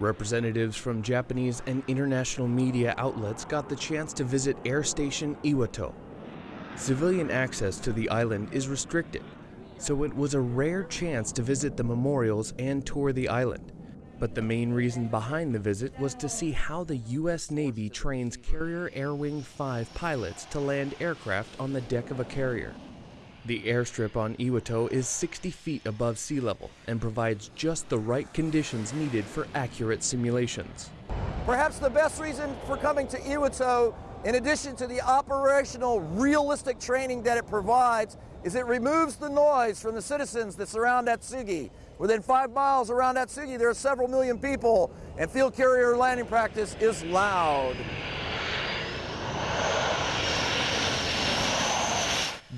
Representatives from Japanese and international media outlets got the chance to visit Air Station Iwo To. Civilian access to the island is restricted, so it was a rare chance to visit the memorials and tour the island. But the main reason behind the visit was to see how the U.S. Navy trains Carrier Air Wing 5 pilots to land aircraft on the deck of a carrier. The airstrip on Iwo To is 60 feet above sea level and provides just the right conditions needed for accurate simulations. Perhaps the best reason for coming to Iwo To, in addition to the operational realistic training that it provides, is it removes the noise from the citizens that surround Atsugi. Within five miles around Atsugi, there are several million people, and field carrier landing practice is loud.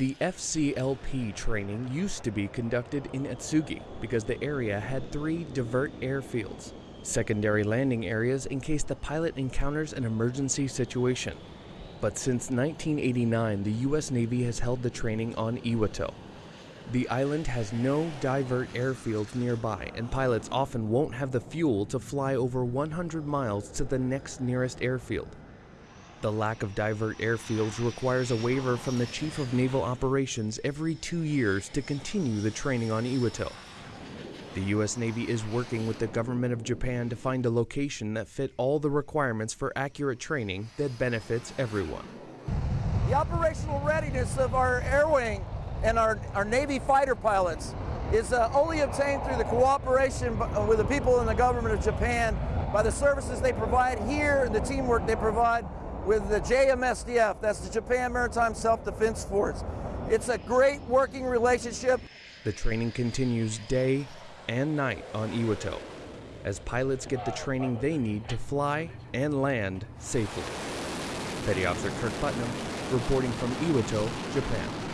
The FCLP training used to be conducted in Atsugi because the area had three divert airfields, secondary landing areas in case the pilot encounters an emergency situation. But since 1989, the U.S. Navy has held the training on Iwo To. The island has no divert airfields nearby, and pilots often won't have the fuel to fly over 100 miles to the next nearest airfield. The lack of divert airfields requires a waiver from the Chief of Naval Operations every two years to continue the training on Iwo To. The U.S. Navy is working with the government of Japan to find a location that fit all the requirements for accurate training that benefits everyone. The operational readiness of our air wing and our, our Navy fighter pilots is uh, only obtained through the cooperation with the people in the government of Japan by the services they provide here and the teamwork they provide with the JMSDF, that's the Japan Maritime Self-Defense Force. It's a great working relationship. The training continues day and night on Iwo To as pilots get the training they need to fly and land safely. Petty Officer Kirk Putnam reporting from Iwo To, Japan.